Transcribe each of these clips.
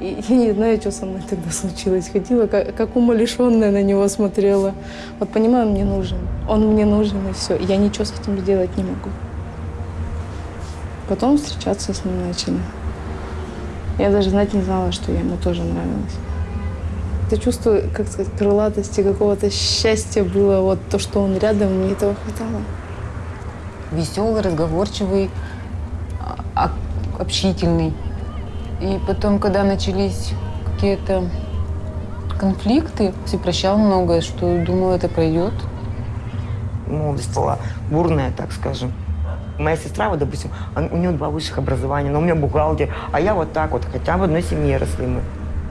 И я не знаю, что со мной тогда случилось. Ходила, как, как умалишенная на него смотрела. Вот понимаю, он мне нужен. Он мне нужен, и все. Я ничего с этим сделать не могу. Потом встречаться с ним начали. Я даже знать не знала, что я ему тоже нравилась. Это чувство, как сказать, крылатости, какого-то счастья было. Вот то, что он рядом, мне этого хватало. Веселый, разговорчивый, а- общительный. И потом, когда начались какие-то конфликты, все прощал многое, что думал, это пройдет. Молодость была бурная, так скажем. Моя сестра, вот, допустим, у нее два высших образования, но у меня бухгалтер, а я вот так вот, хотя в одной семье росли мы.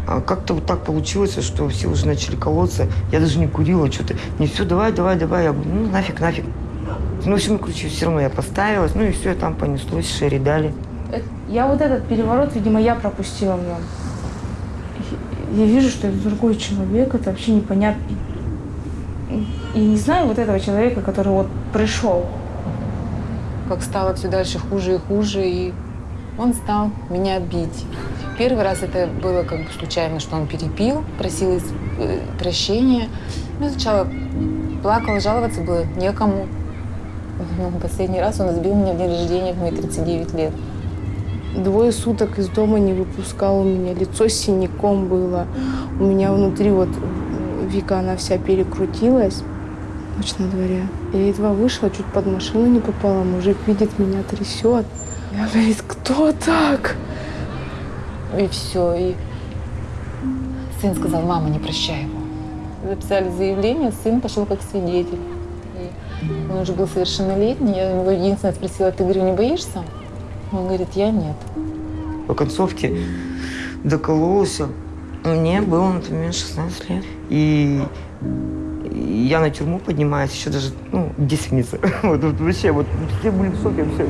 А как-то вот так получилось, что все уже начали колоться. Я даже не курила что-то. Не все, давай, давай, давай. Я говорю, ну нафиг, нафиг. Ну, в общем, короче, все равно я поставилась. Ну и все, там понеслось, шери дали. Я вот этот переворот, видимо, я пропустила в нем. Я вижу, что это другой человек, это вообще непонятно. И не знаю вот этого человека, который вот пришел. Как стало все дальше хуже и хуже, и он стал меня бить. Первый раз это было как бы случайно, что он перепил, просил э, прощения. Ну, сначала плакал, жаловаться было некому. Но последний раз он избил меня в день рождения в мои 39 лет. Двое суток из дома не выпускал, у меня лицо синяком было. У меня внутри вот Вика, она вся перекрутилась. Ночь на дворе. Я едва вышла, чуть под машину не попала. Мужик видит меня, трясет. Я говорит, кто так? И все. И сын сказал, мама, не прощай его. Записали заявление, сын пошел как свидетель. И он уже был совершеннолетний. Я его единственное спросила, ты, говорю, не боишься? Он говорит, я нет. По концовке докололся. Мне было, например, 16 лет. И я на тюрьму поднимаюсь, еще даже, ну, десница. Вот, вот вообще, вот все были в шоке вообще.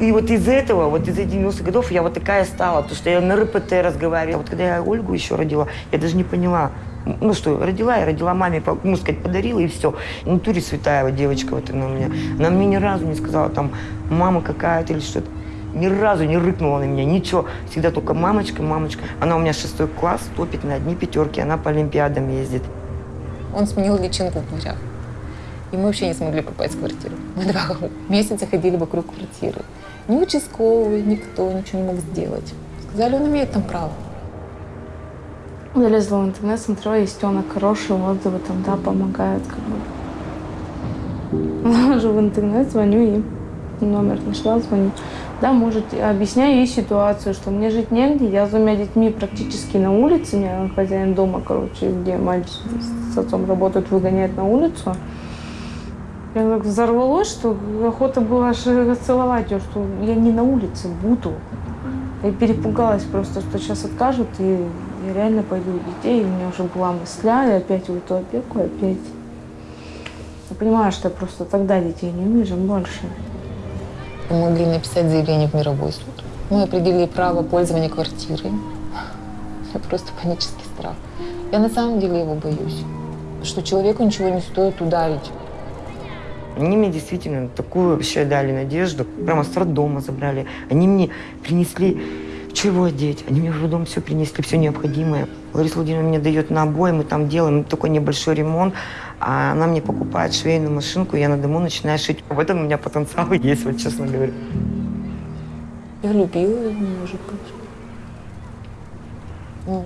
И вот из этого, вот из этих 90-х годов я вот такая стала, потому что я на РПТ разговаривала. Вот когда я Ольгу еще родила, я даже не поняла, ну что, родила я, родила маме, ну, сказать, подарила и все. В натуре святая вот девочка вот она у меня. Она мне ни разу не сказала там, мама какая-то или что-то. Ни разу не рыкнула на меня, ничего. Всегда только мамочка, мамочка. Она у меня шестой класс, топит на одни пятерки, она по Олимпиадам ездит. Он сменил личинку в дверях. И мы вообще не смогли попасть в квартиру. Мы два месяца ходили вокруг квартиры. Ни участковый, никто ничего не мог сделать. Сказали, он имеет там право. Залезла в интернет, смотрела, есть тёнок хорошие отзывы, там, да, помогают, как бы. Захожу в интернет, звоню им. Номер нашла, звоню. Да, может, объясняю ей ситуацию, что мне жить негде, я с двумя детьми практически на улице, меня хозяин дома, короче, где мальчик с отцом работают, выгоняет на улицу. Я так взорвалась, что охота была аж целовать ее, что я не на улице буду. Я перепугалась просто, что сейчас откажут, и я реально пойду детей. И у меня уже была мысля, и опять в эту опеку, опять. Я понимаю, что я просто тогда детей не увижу больше. Мы могли написать заявление в мировой суд. Мы определили право пользования квартирой. Меня просто панический страх. Я на самом деле его боюсь. Что человеку ничего не стоит ударить. Они мне действительно такую вообще дали надежду. Прямо с роддома забрали. Они мне принесли чего одеть. Они мне в роддом все принесли, все необходимое. Лариса Владимировна мне дает на обои, мы там делаем такой небольшой ремонт. А она мне покупает швейную машинку, я на дому начинаю шить. В этом у меня потенциал есть, вот честно говоря. Я любила его, может быть. Ну,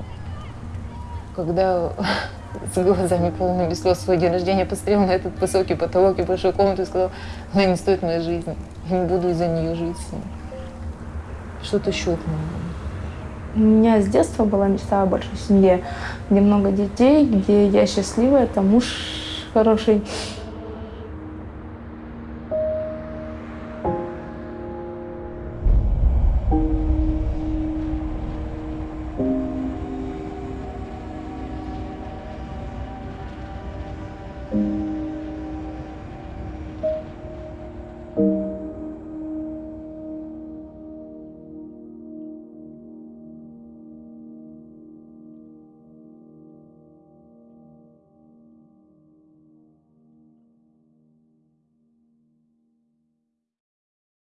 когда с глазами полными слез свой день рождения посмотрел на этот высокий потолок и большую комнату и сказал, она не стоит моей жизни. Я не буду из-за нее жить с ним. Что-то щелкнуло. У меня с детства была мечта о большой семье, где много детей, где я счастливая, там муж хороший,